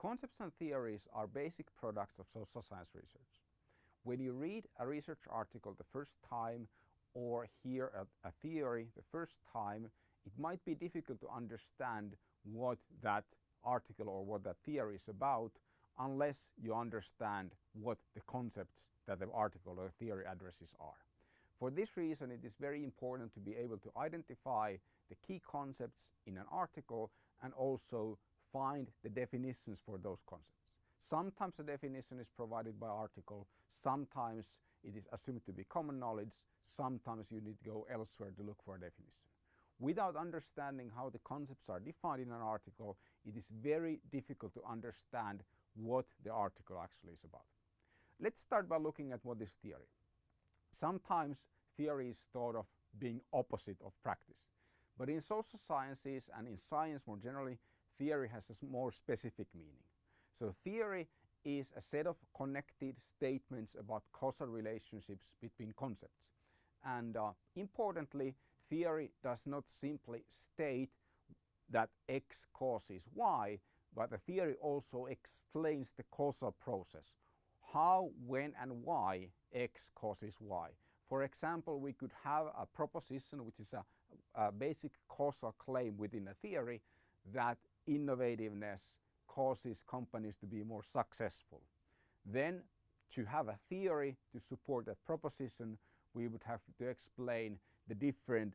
Concepts and theories are basic products of social science research. When you read a research article the first time or hear a, a theory the first time, it might be difficult to understand what that article or what that theory is about unless you understand what the concepts that the article or the theory addresses are. For this reason, it is very important to be able to identify the key concepts in an article and also find the definitions for those concepts. Sometimes the definition is provided by article, sometimes it is assumed to be common knowledge, sometimes you need to go elsewhere to look for a definition. Without understanding how the concepts are defined in an article, it is very difficult to understand what the article actually is about. Let's start by looking at what is theory. Sometimes theory is thought of being opposite of practice. But in social sciences and in science more generally, theory has a more specific meaning. So theory is a set of connected statements about causal relationships between concepts. And uh, importantly, theory does not simply state that X causes Y, but the theory also explains the causal process. How, when and why X causes Y. For example, we could have a proposition which is a, a basic causal claim within a theory that innovativeness causes companies to be more successful. Then to have a theory to support that proposition, we would have to explain the different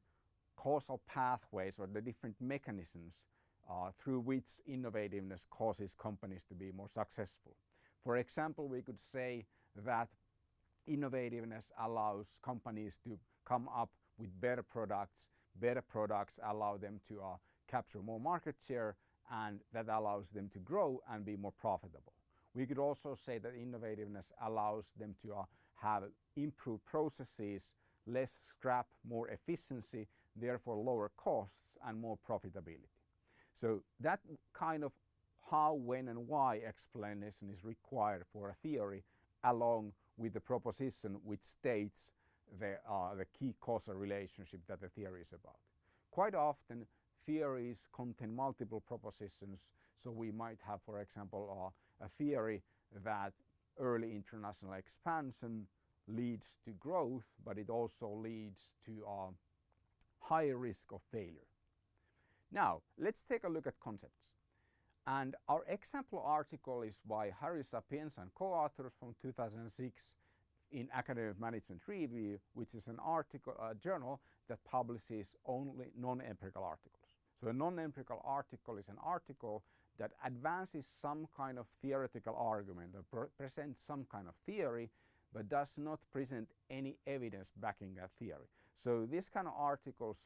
causal pathways or the different mechanisms uh, through which innovativeness causes companies to be more successful. For example, we could say that innovativeness allows companies to come up with better products. Better products allow them to uh, capture more market share and that allows them to grow and be more profitable. We could also say that innovativeness allows them to uh, have improved processes, less scrap, more efficiency, therefore lower costs and more profitability. So that kind of how, when and why explanation is required for a theory along with the proposition which states the, uh, the key causal relationship that the theory is about. Quite often theories contain multiple propositions so we might have for example uh, a theory that early international expansion leads to growth but it also leads to a uh, higher risk of failure. Now let's take a look at concepts. And our example article is by Harry Sapienza and co-authors from 2006 in Academic Management Review, which is an article, a journal that publishes only non-empirical articles. So a non-empirical article is an article that advances some kind of theoretical argument or presents some kind of theory but does not present any evidence backing that theory. So these kind of articles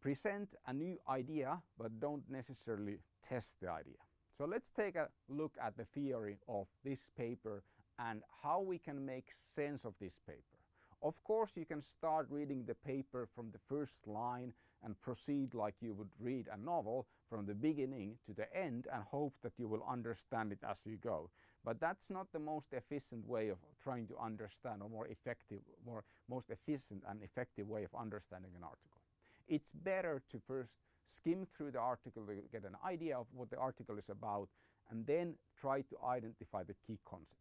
present a new idea but don't necessarily test the idea. So let's take a look at the theory of this paper and how we can make sense of this paper. Of course you can start reading the paper from the first line and proceed like you would read a novel from the beginning to the end and hope that you will understand it as you go. But that's not the most efficient way of trying to understand or more effective, more most efficient and effective way of understanding an article. It's better to first skim through the article to get an idea of what the article is about and then try to identify the key concepts.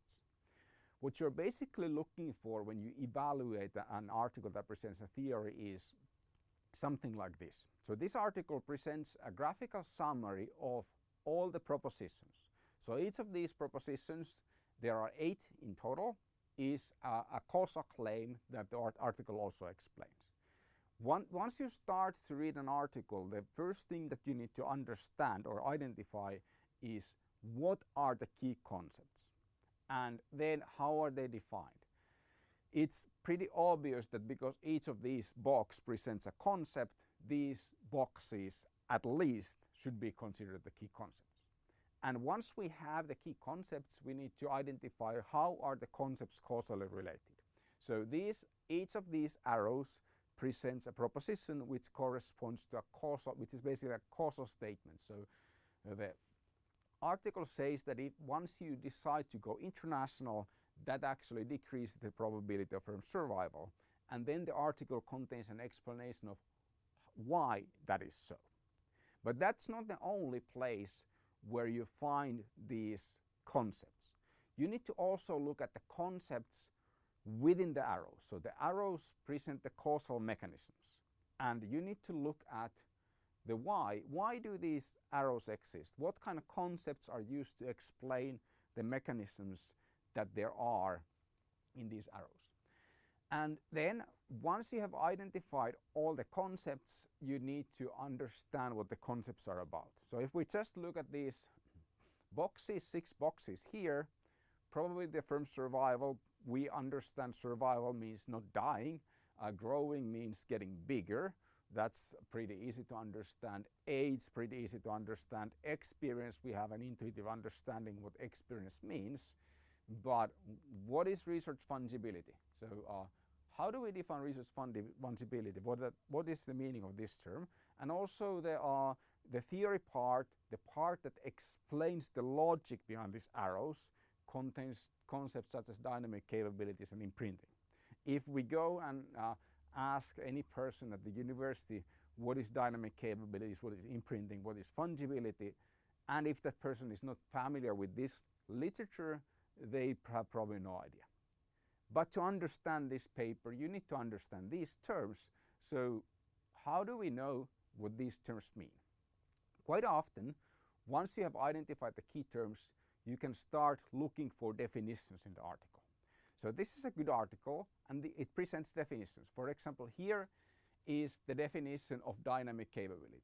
What you're basically looking for when you evaluate an article that presents a theory is something like this. So this article presents a graphical summary of all the propositions. So each of these propositions, there are eight in total, is a, a causal claim that the article also explains. One, once you start to read an article, the first thing that you need to understand or identify is what are the key concepts and then how are they defined. It's pretty obvious that because each of these boxes presents a concept, these boxes at least should be considered the key concepts. And once we have the key concepts, we need to identify how are the concepts causally related. So these, each of these arrows presents a proposition which corresponds to a causal, which is basically a causal statement. So uh, the article says that if once you decide to go international, that actually decreases the probability of survival. And then the article contains an explanation of why that is so. But that's not the only place where you find these concepts. You need to also look at the concepts within the arrows. So the arrows present the causal mechanisms and you need to look at the why. Why do these arrows exist? What kind of concepts are used to explain the mechanisms that there are in these arrows? And then once you have identified all the concepts, you need to understand what the concepts are about. So if we just look at these boxes, six boxes here, probably the firm survival, we understand survival means not dying, uh, growing means getting bigger, that's pretty easy to understand. Age, pretty easy to understand. Experience, we have an intuitive understanding what experience means. But what is resource fungibility? So uh, how do we define resource fungibility? What, that, what is the meaning of this term? And also there are the theory part, the part that explains the logic behind these arrows contains concepts such as dynamic capabilities and imprinting. If we go and uh, ask any person at the university what is dynamic capabilities, what is imprinting, what is fungibility, and if that person is not familiar with this literature, they have probably no idea. But to understand this paper, you need to understand these terms. So how do we know what these terms mean? Quite often, once you have identified the key terms, you can start looking for definitions in the article. So this is a good article and the, it presents definitions. For example, here is the definition of dynamic capabilities.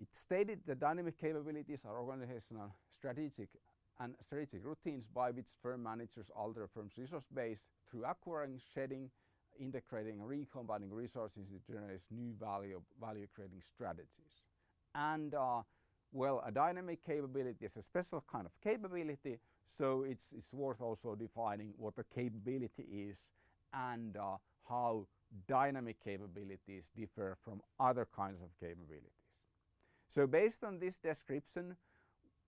It stated that dynamic capabilities are organizational, strategic and strategic routines by which firm managers alter firm's resource base through acquiring, shedding, integrating and recombining resources to generate new value, value creating strategies. And uh, well, a dynamic capability is a special kind of capability, so it's, it's worth also defining what a capability is and uh, how dynamic capabilities differ from other kinds of capabilities. So based on this description,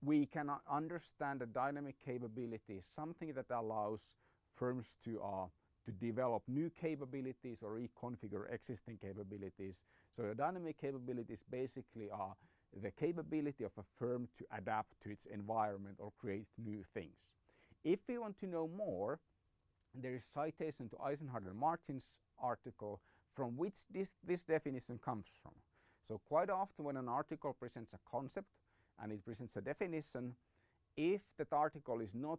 we can understand a dynamic capability something that allows firms to, uh, to develop new capabilities or reconfigure existing capabilities. So a dynamic capabilities basically are the capability of a firm to adapt to its environment or create new things. If we want to know more, there is citation to Eisenhardt and Martin's article from which this, this definition comes from. So quite often when an article presents a concept and it presents a definition, if that article is not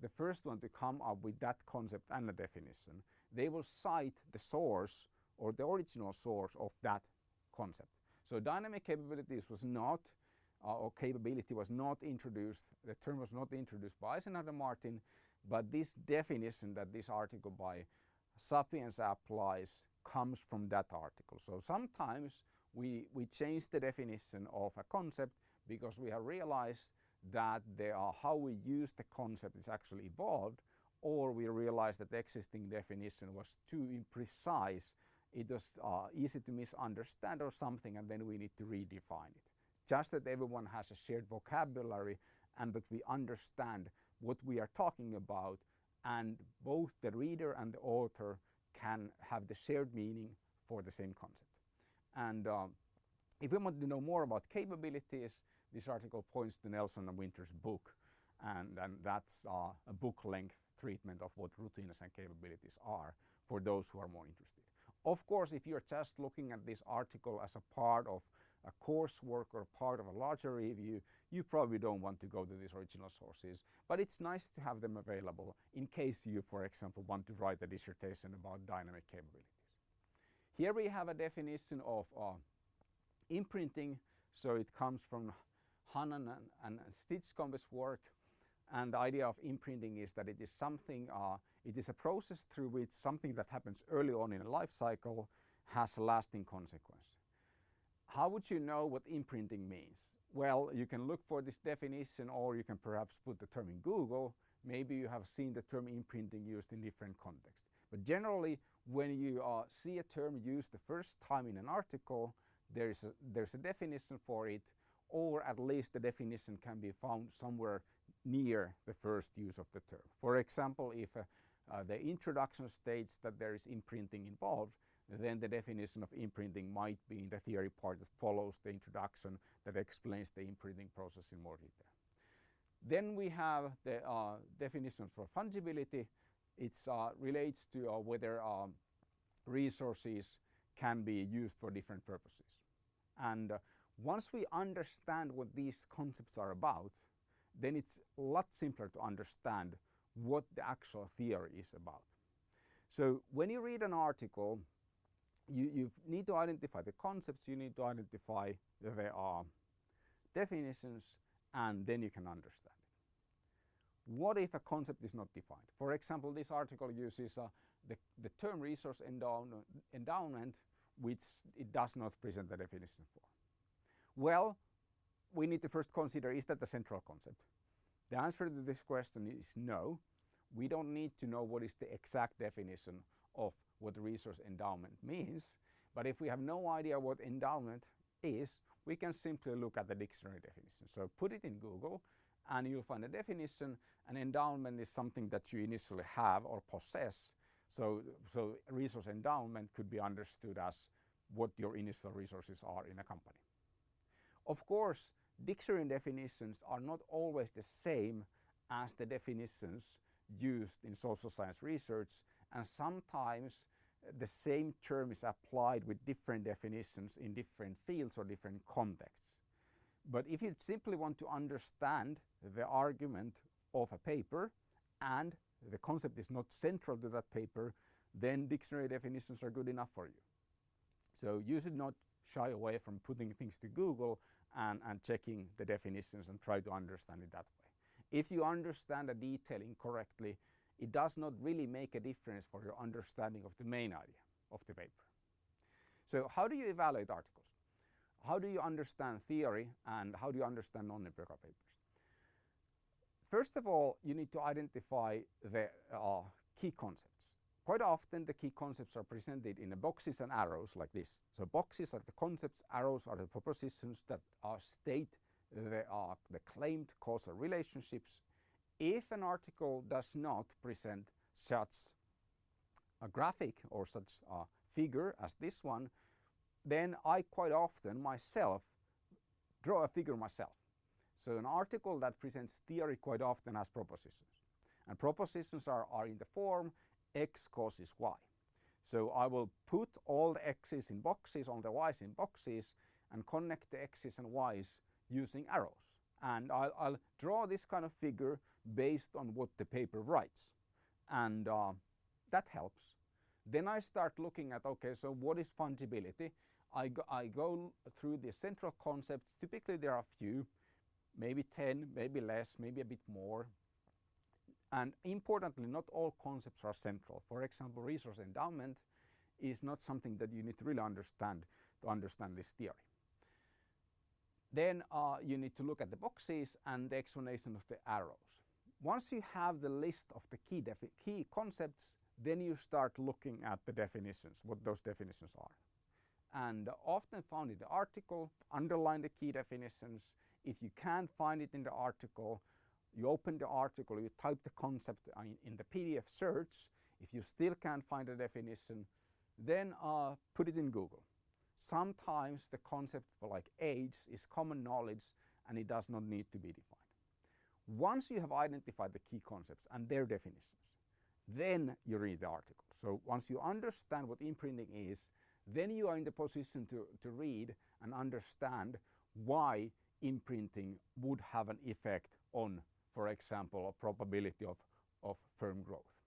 the first one to come up with that concept and a definition, they will cite the source or the original source of that concept. So dynamic capabilities was not, uh, or capability was not introduced, the term was not introduced by and Martin, but this definition that this article by Sapienza applies comes from that article. So sometimes we, we change the definition of a concept because we have realized that there are how we use the concept is actually evolved or we realize that the existing definition was too imprecise it was uh, easy to misunderstand or something and then we need to redefine it. Just that everyone has a shared vocabulary and that we understand what we are talking about and both the reader and the author can have the shared meaning for the same concept. And um, if we want to know more about capabilities, this article points to Nelson and Winter's book and, and that's uh, a book length treatment of what routines and capabilities are for those who are more interested. Of course, if you're just looking at this article as a part of a coursework or part of a larger review, you probably don't want to go to these original sources. But it's nice to have them available in case you, for example, want to write a dissertation about dynamic capabilities. Here we have a definition of uh, imprinting. So it comes from Hannan and, and Stinchcombe's work. And the idea of imprinting is that it is something, uh, it is a process through which something that happens early on in a life cycle has a lasting consequence. How would you know what imprinting means? Well, you can look for this definition or you can perhaps put the term in Google. Maybe you have seen the term imprinting used in different contexts. But generally, when you uh, see a term used the first time in an article, there is a, there's a definition for it, or at least the definition can be found somewhere near the first use of the term. For example, if uh, uh, the introduction states that there is imprinting involved, then the definition of imprinting might be in the theory part that follows the introduction that explains the imprinting process in more detail. Then we have the uh, definition for fungibility. It uh, relates to uh, whether um, resources can be used for different purposes. And uh, once we understand what these concepts are about, then it's a lot simpler to understand what the actual theory is about. So when you read an article, you, you need to identify the concepts, you need to identify the are definitions, and then you can understand it. What if a concept is not defined? For example, this article uses uh, the, the term resource endowment, which it does not present the definition for. Well, we need to first consider, is that the central concept? The answer to this question is no. We don't need to know what is the exact definition of what resource endowment means. But if we have no idea what endowment is, we can simply look at the dictionary definition. So put it in Google and you'll find a definition. An endowment is something that you initially have or possess. So, so resource endowment could be understood as what your initial resources are in a company. Of course, dictionary definitions are not always the same as the definitions used in social science research and sometimes the same term is applied with different definitions in different fields or different contexts. But if you simply want to understand the argument of a paper and the concept is not central to that paper, then dictionary definitions are good enough for you. So you should not shy away from putting things to Google and, and checking the definitions and try to understand it that way. If you understand a detail incorrectly, it does not really make a difference for your understanding of the main idea of the paper. So how do you evaluate articles? How do you understand theory and how do you understand non-empirical papers? First of all, you need to identify the uh, key concepts. Quite often the key concepts are presented in boxes and arrows like this. So boxes are the concepts, arrows are the propositions that uh, state the, the claimed causal relationships. If an article does not present such a graphic or such a figure as this one, then I quite often myself draw a figure myself. So an article that presents theory quite often has propositions. And propositions are, are in the form x causes y. So I will put all the x's in boxes, all the y's in boxes, and connect the x's and y's using arrows. And I'll, I'll draw this kind of figure based on what the paper writes. And uh, that helps. Then I start looking at, okay, so what is fungibility? I go, I go through the central concepts. Typically there are a few, maybe 10, maybe less, maybe a bit more. And importantly, not all concepts are central. For example, resource endowment is not something that you need to really understand to understand this theory. Then uh, you need to look at the boxes and the explanation of the arrows. Once you have the list of the key, key concepts, then you start looking at the definitions, what those definitions are. And often found in the article, underline the key definitions. If you can't find it in the article, you open the article, you type the concept in, the PDF search. If you still can't find a definition, then uh, put it in Google. Sometimes the concept for like age is common knowledge and it does not need to be defined. Once you have identified the key concepts and their definitions, then you read the article. So once you understand what imprinting is, then you are in the position to, to read and understand why imprinting would have an effect on, for example, a probability of, of firm growth.